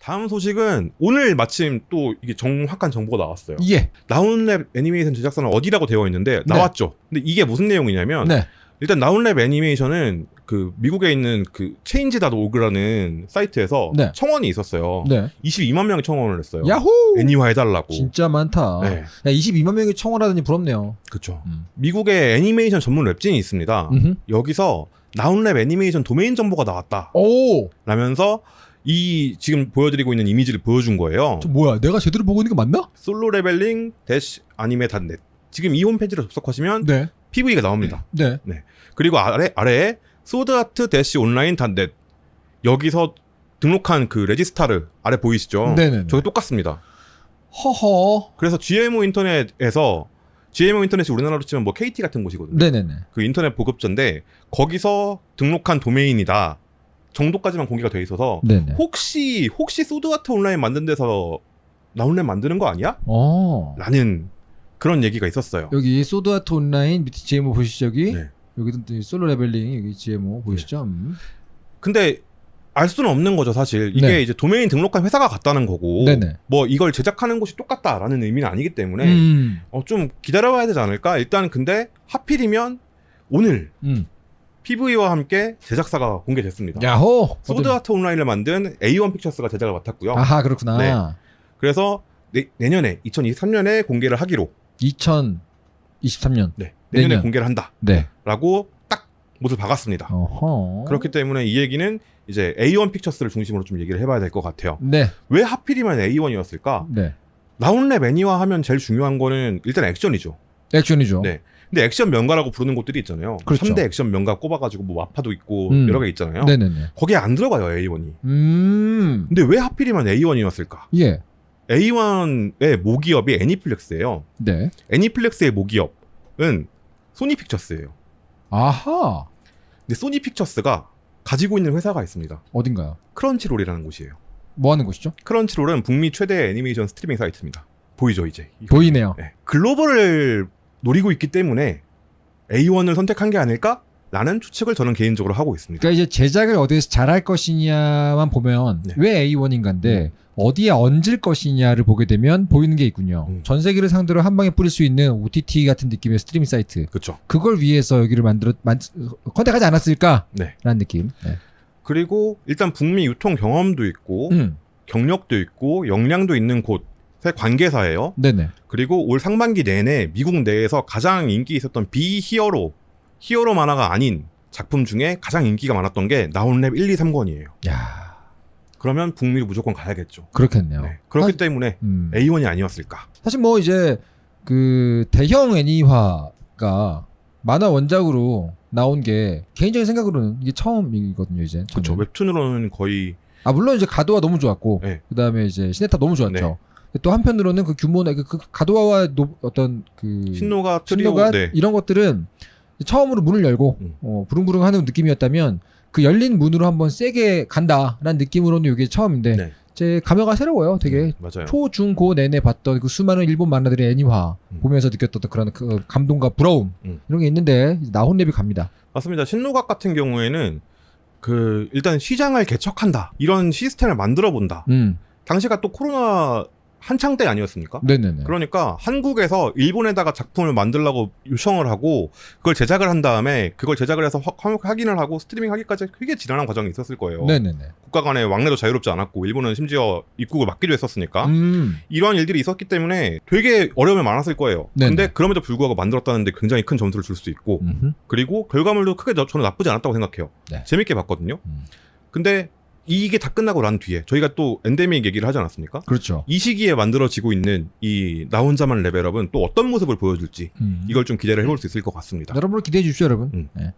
다음 소식은 오늘 마침 또 이게 정확한 정보가 나왔어요. 예. 나운랩 애니메이션 제작사는 어디라고 되어 있는데 나왔죠. 근데 이게 무슨 내용이냐면 네. 일단 나운랩 애니메이션은 그 미국에 있는 그 체인지.org라는 사이트에서 네. 청원이 있었어요. 네. 22만 명이 청원을 했어요. 야호! 애니화 해달라고. 진짜 많다. 네, 야, 22만 명이 청원하더니 부럽네요. 그렇죠. 음. 미국에 애니메이션 전문 웹진이 있습니다. 음흠. 여기서 나혼렙 애니메이션 도메인 정보가 나왔다. 오! 라면서 이 지금 보여드리고 있는 이미지를 보여준 거예요. 저 뭐야? 내가 제대로 보고 있는 게 맞나? Solo Leveling dash anime dot net. 지금 이 홈페이지를 접속하시면 네. PV가 나옵니다. 네. 그리고 아래 아래에 Sword Art dash online dot net 여기서 등록한 그 registrar 아래 보이시죠? 네네. 저게 똑같습니다. 허허. 그래서 GMO 인터넷에서 GMO 인터넷이 우리나라로 치면 뭐 KT 같은 곳이거든요. 네네네. 그 인터넷 보급자인데 거기서 등록한 도메인이다 정도까지만 공개가 돼 있어서 네네. 혹시 혹시 소드아트 온라인 만든 데서 나혼렙 만드는 거 아니야? 어. 라는 그런 얘기가 있었어요. 여기 소드아트 온라인 밑에 GMO 보시죠 여기? 네. 여기도 또 Solo Leveling 여기 GMO 보이시죠? 음. 근데 알 수는 없는 거죠, 사실. 이게 네. 이제 도메인 등록한 회사가 같다는 거고, 네네. 뭐 이걸 제작하는 곳이 똑같다라는 의미는 아니기 때문에 음. 어, 좀 기다려봐야 되지 않을까? 일단 근데 하필이면 오늘 음. PV와 함께 제작사가 공개됐습니다. 야호. 소드아트 온라인을 만든 A1 픽처스가 제작을 맡았고요. 아하 그렇구나. 네. 그래서 내, 내년에 2023년에 공개를 하기로 2023년. 네, 내년에 내년. 공개를 한다라고 네. 딱 못을 박았습니다. 어허. 그렇기 때문에 이 얘기는 이제 A1 픽처스를 중심으로 좀 얘기를 해봐야 될 것 같아요. 네. 왜 하필이면 A1이었을까? 네. 나온랩 애니화 하면 제일 중요한 거는 일단 액션이죠. 액션이죠. 네. 근데 액션 명가라고 부르는 곳들이 있잖아요. 그렇죠. 3대 액션 명가 꼽아가지고 뭐 마파도 있고 음. 여러 개 있잖아요. 네네네. 거기에 안 들어가요 A1이. 음. 근데 왜 하필이면 A1이었을까? 예. A1의 모기업이 애니플렉스예요. 네. 애니플렉스의 모기업은 소니픽처스예요. 아하. 근데 소니픽처스가 가지고 있는 회사가 있습니다. 어딘가요? 크런치롤이라는 곳이에요. 뭐 하는 곳이죠? 크런치롤은 북미 최대 애니메이션 스트리밍 사이트입니다. 보이죠 이제? 보이네요. 네. 글로벌을 노리고 있기 때문에 A1을 선택한 게 아닐까? 라는 추측을 저는 개인적으로 하고 있습니다. 그러니까 이제 제작을 어디에서 잘할 것이냐만 보면 네. 왜 A1인가인데 어디에 얹을 것이냐를 보게 되면 보이는 게 있군요. 음. 전 세계를 상대로 한 방에 뿌릴 수 있는 OTT 같은 느낌의 스트리밍 사이트. 그렇죠. 그걸 위해서 여기를 만들어 만 컨택하지 않았을까라는 네. 느낌. 네. 그리고 일단 북미 유통 경험도 있고 음. 경력도 있고 역량도 있는 곳의 관계사예요. 네네. 그리고 올 상반기 내내 미국 내에서 가장 인기 있었던 비히어로 히어로 만화가 아닌 작품 중에 가장 인기가 많았던 게 나온랩 1, 2, 3권이에요. 야 그러면 북미로 무조건 가야겠죠. 그렇겠네요. 네. 그렇기 아, 때문에 음. A1이 아니었을까. 사실 뭐 이제 그 대형 애니화가 만화 원작으로 나온 게 개인적인 생각으로는 이게 처음이거든요 이제. 그렇죠. 웹툰으로는 거의 아 물론 이제 갓오하 너무 좋았고 네. 그다음에 이제 신의 탑 너무 좋았죠. 네. 또 한편으로는 그 규모나 그, 그 가도와와 노- 어떤 그 신노갓 트리오 신노갓 네. 이런 것들은 처음으로 문을 열고 음. 어, 부릉부릉 하는 느낌이었다면 그 열린 문으로 한번 세게 간다라는 느낌으로는 이게 처음인데 네. 제 감회가 새로워요. 되게 음, 맞아요. 초, 중, 고 내내 봤던 그 수많은 일본 만화들의 애니화 음. 보면서 느꼈던 그런 그 감동과 부러움 음. 이런 게 있는데 이제 나혼렙이 갑니다. 맞습니다. 신노각 같은 경우에는 그 일단 시장을 개척한다 이런 시스템을 만들어 본다. 음, 당시가 또 코로나 한창 때 아니었습니까? 네네네. 그러니까 한국에서 일본에다가 작품을 만들라고 요청을 하고 그걸 제작을 한 다음에 그걸 제작을 해서 확- 확- 확인을 하고 스트리밍 하기까지 되게 지난한 과정이 있었을 거예요. 네네네. 국가 간의 왕래도 자유롭지 않았고 일본은 심지어 입국을 막기도 했었으니까 음, 이러한 일들이 있었기 때문에 되게 어려움이 많았을 거예요. 네네. 근데 그럼에도 불구하고 만들었다는데 굉장히 큰 점수를 줄 수 있고 음흠. 그리고 결과물도 크게 저- 저는 나쁘지 않았다고 생각해요. 네. 재밌게 봤거든요. 음. 근데 이게 다 끝나고 난 뒤에 저희가 또 엔데믹 얘기를 하지 않았습니까? 그렇죠. 이 시기에 만들어지고 있는 이 나 혼자만 레벨업은 또 어떤 모습을 보여줄지 음. 이걸 좀 기대를 해볼 수 있을 것 같습니다. 여러분 기대해 주십시오, 여러분. 음. 네.